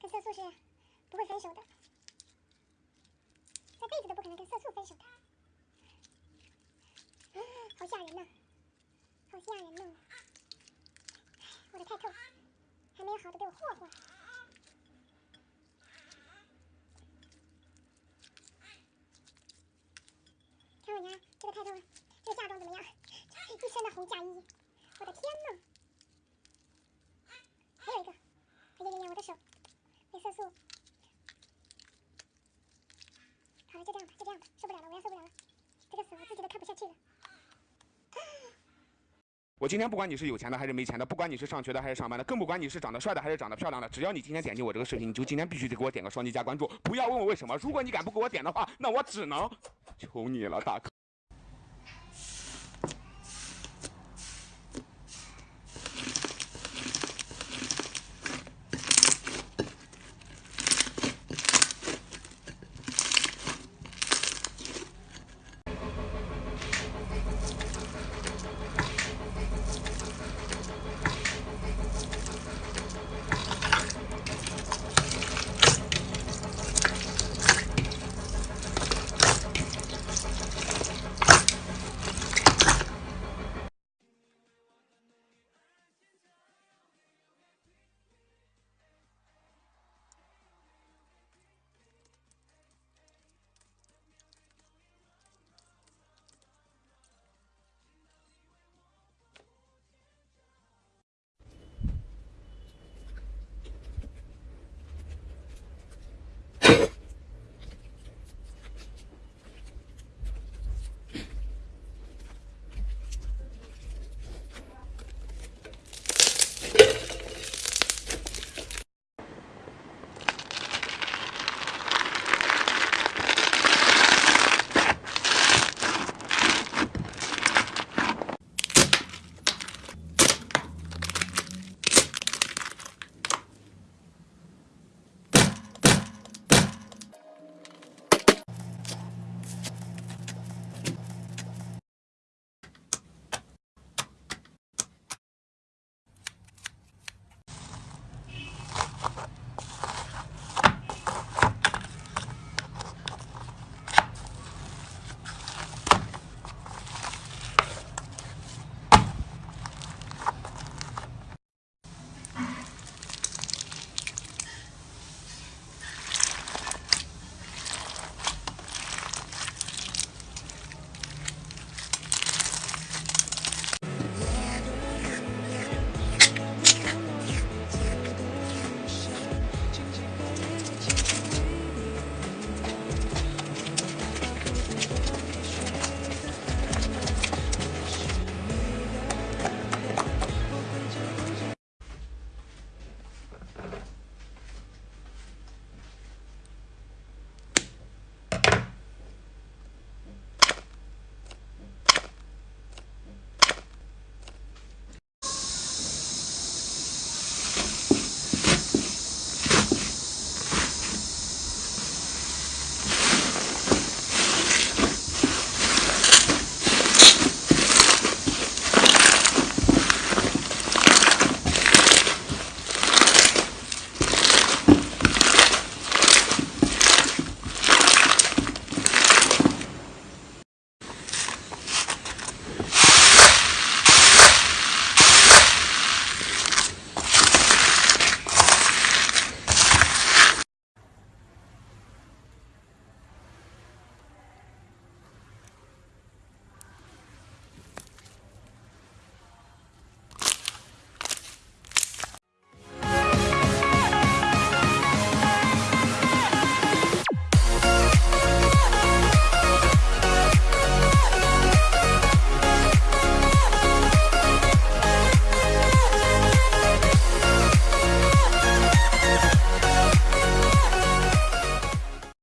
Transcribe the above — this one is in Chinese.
跟色素是不会分手的，这辈子都不可能跟色素分手的。好吓人呐，好吓人呐！我的太透，还没有好的被我霍霍。看我家这个太透，这个嫁妆怎么样？一身的红嫁衣，我的天呐！还有一个，哎呀呀呀，我的手色素。好了，就这样吧，就这样吧，受不了了，我要受不了了，这个死我自己都看不下去了。我今天不管你是有钱的还是没钱的，不管你是上学的还是上班的，更不管你是长得帅的还是长得漂亮的，只要你今天点击我这个视频，你就今天必须得给我点个双击加关注，不要问我为什么，如果你敢不给我点的话，那我只能求你了，大哥。